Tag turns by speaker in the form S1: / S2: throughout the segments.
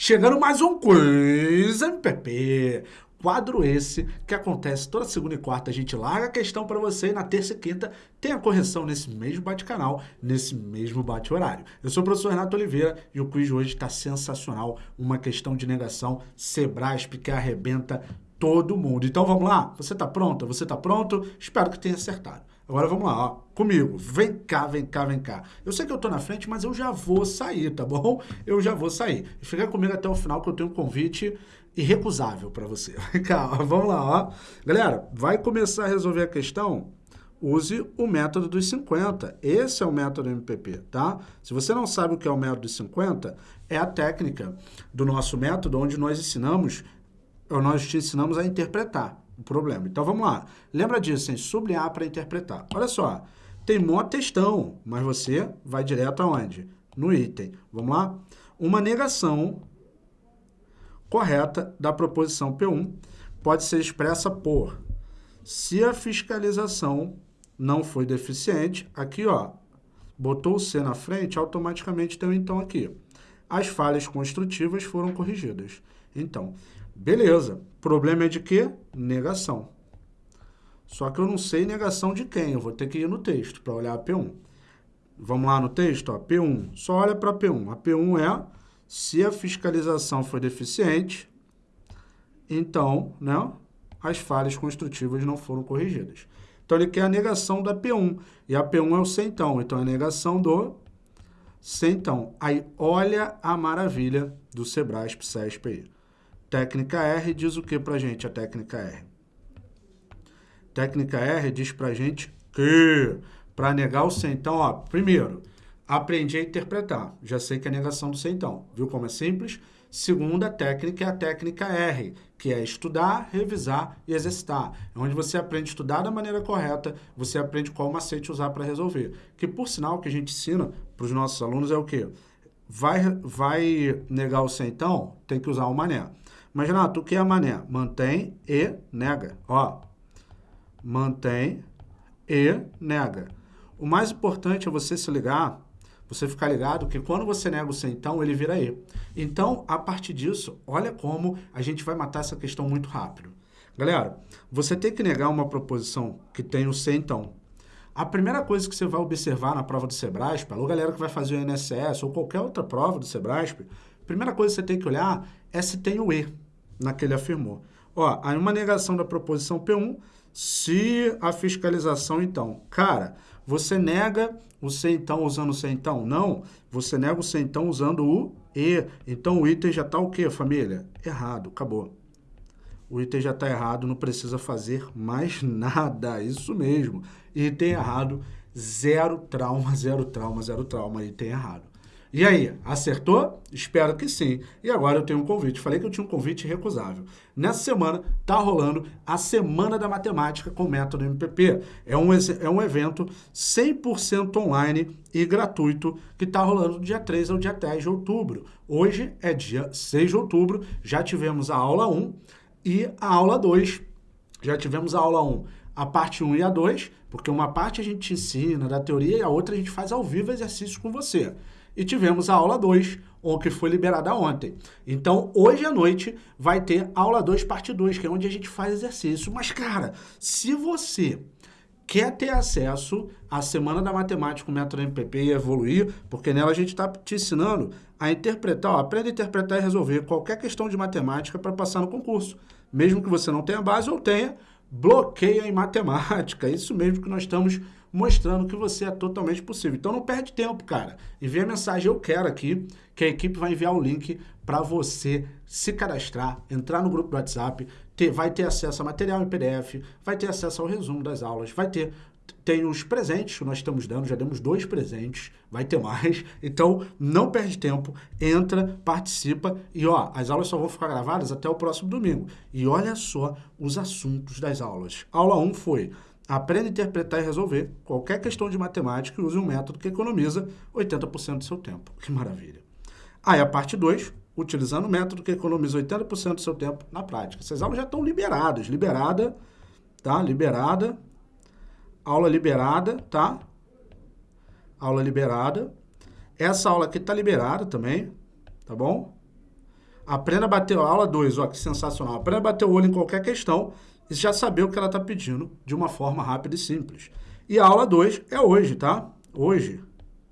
S1: Chegando mais um Quiz MPP. Quadro esse que acontece toda segunda e quarta. A gente larga a questão para você e na terça e quinta tem a correção nesse mesmo bate-canal, nesse mesmo bate-horário. Eu sou o professor Renato Oliveira e o quiz hoje está sensacional. Uma questão de negação Sebrasp que arrebenta todo mundo. Então vamos lá? Você está pronta? Você está pronto? Espero que tenha acertado. Agora vamos lá, ó, comigo. Vem cá, vem cá, vem cá. Eu sei que eu tô na frente, mas eu já vou sair, tá bom? Eu já vou sair. Fica comigo até o final que eu tenho um convite irrecusável para você. Vem cá, ó, vamos lá, ó. Galera, vai começar a resolver a questão? Use o método dos 50. Esse é o método MPP, tá? Se você não sabe o que é o método dos 50, é a técnica do nosso método onde nós ensinamos, nós te ensinamos a interpretar problema. Então vamos lá. Lembra disso, hein? Sublinhar para interpretar. Olha só, tem mó textão, mas você vai direto aonde? No item. Vamos lá? Uma negação correta da proposição P1 pode ser expressa por se a fiscalização não foi deficiente, aqui ó, botou o C na frente, automaticamente tem então aqui. As falhas construtivas foram corrigidas. Então, Beleza. Problema é de quê? Negação. Só que eu não sei negação de quem. Eu vou ter que ir no texto para olhar a P1. Vamos lá no texto, ó, P1. Só olha para P1. A P1 é se a fiscalização foi deficiente, então, né, as falhas construtivas não foram corrigidas. Então, ele quer a negação da P1. E a P1 é o centão. Então, é a negação do centão. Aí, olha a maravilha do Sebrasp SESP aí. Técnica R diz o que para gente, a técnica R? Técnica R diz para gente que, para negar o centão, ó, primeiro, aprendi a interpretar. Já sei que é negação do centão. Viu como é simples? Segunda técnica é a técnica R, que é estudar, revisar e exercitar. É onde você aprende a estudar da maneira correta, você aprende qual macete usar para resolver. Que, por sinal, que a gente ensina para os nossos alunos é o quê? Vai, vai negar o centão, tem que usar o mané. Mas, Renato, o que é mané? Mantém e nega. Ó, mantém e nega. O mais importante é você se ligar, você ficar ligado que quando você nega o centão, ele vira E. Então, a partir disso, olha como a gente vai matar essa questão muito rápido. Galera, você tem que negar uma proposição que tem o centão. A primeira coisa que você vai observar na prova do Sebrasp, alô galera que vai fazer o INSS ou qualquer outra prova do Sebrasp, primeira coisa que você tem que olhar é se tem o E naquele afirmou. Ó, aí uma negação da proposição P1, se a fiscalização, então. Cara, você nega o C então usando o C então? Não, você nega o C então usando o E. Então o item já está o quê, família? Errado, acabou. O item já está errado, não precisa fazer mais nada, isso mesmo. Item errado, zero trauma, zero trauma, zero trauma, item errado. E aí, acertou? Espero que sim. E agora eu tenho um convite. Falei que eu tinha um convite recusável. Nessa semana tá rolando a Semana da Matemática com Método MPP. É um, é um evento 100% online e gratuito que tá rolando do dia 3 ao dia 10 de outubro. Hoje é dia 6 de outubro, já tivemos a aula 1 e a aula 2. Já tivemos a aula 1, a parte 1 e a 2, porque uma parte a gente ensina da teoria e a outra a gente faz ao vivo exercícios com você e tivemos a aula 2, que foi liberada ontem. Então, hoje à noite vai ter aula 2, parte 2, que é onde a gente faz exercício. Mas, cara, se você quer ter acesso à Semana da Matemática o Método MPP e evoluir, porque nela a gente está te ensinando a interpretar, ó, aprenda a interpretar e resolver qualquer questão de matemática para passar no concurso. Mesmo que você não tenha base ou tenha, bloqueia em matemática. Isso mesmo que nós estamos mostrando que você é totalmente possível. Então não perde tempo, cara. Envia a mensagem eu quero aqui, que a equipe vai enviar o link para você se cadastrar, entrar no grupo do WhatsApp, ter, vai ter acesso a material em PDF, vai ter acesso ao resumo das aulas, vai ter tem os presentes que nós estamos dando, já demos dois presentes, vai ter mais. Então, não perde tempo, entra, participa e ó, as aulas só vão ficar gravadas até o próximo domingo. E olha só os assuntos das aulas. Aula 1 foi Aprenda a interpretar e resolver qualquer questão de matemática e use um método que economiza 80% do seu tempo. Que maravilha. Aí a parte 2, utilizando o método que economiza 80% do seu tempo na prática. Essas aulas já estão liberadas. Liberada, tá? Liberada. Aula liberada, tá? Aula liberada. Essa aula aqui está liberada também, tá bom? Aprenda a bater, aula 2, ó, que sensacional, aprenda a bater o olho em qualquer questão e já saber o que ela está pedindo de uma forma rápida e simples. E a aula 2 é hoje, tá? Hoje,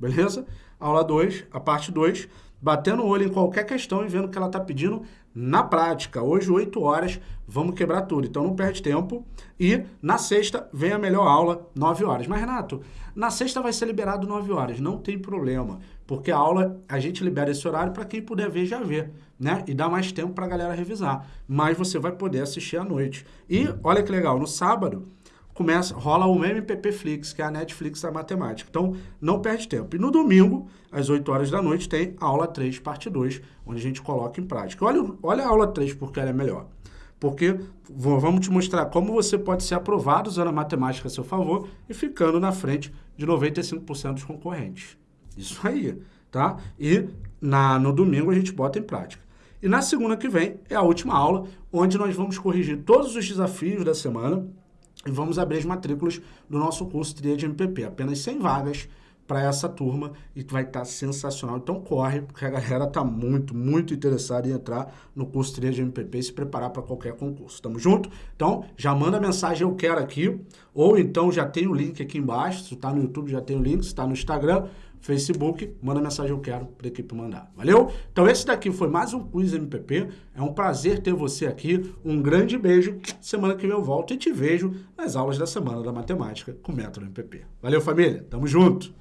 S1: beleza? Aula 2, a parte 2, batendo o olho em qualquer questão e vendo o que ela está pedindo na prática. Hoje, 8 horas, vamos quebrar tudo. Então, não perde tempo. E na sexta, vem a melhor aula, 9 horas. Mas, Renato, na sexta vai ser liberado 9 horas. Não tem problema. Porque a aula, a gente libera esse horário para quem puder ver, já ver. Né? E dá mais tempo para a galera revisar. Mas você vai poder assistir à noite. E, olha que legal, no sábado começa, rola o MPP Flix, que é a Netflix da matemática. Então, não perde tempo. E no domingo, às 8 horas da noite, tem a aula 3, parte 2, onde a gente coloca em prática. Olha, olha a aula 3, porque ela é melhor. Porque vamos te mostrar como você pode ser aprovado usando a matemática a seu favor e ficando na frente de 95% dos concorrentes. Isso aí, tá? E na, no domingo a gente bota em prática. E na segunda que vem é a última aula, onde nós vamos corrigir todos os desafios da semana e vamos abrir as matrículas do nosso curso Tria de MPP. Apenas 100 vagas para essa turma e vai estar tá sensacional. Então corre, porque a galera está muito, muito interessada em entrar no curso Tria de MPP e se preparar para qualquer concurso. Tamo junto? Então já manda mensagem eu quero aqui, ou então já tem o link aqui embaixo, se está no YouTube já tem o link, se está no Instagram, Facebook, manda mensagem eu quero para a equipe mandar. Valeu? Então esse daqui foi mais um Quiz MPP. É um prazer ter você aqui. Um grande beijo. Semana que vem eu volto e te vejo nas aulas da semana da matemática com o Método MPP. Valeu, família. Tamo junto.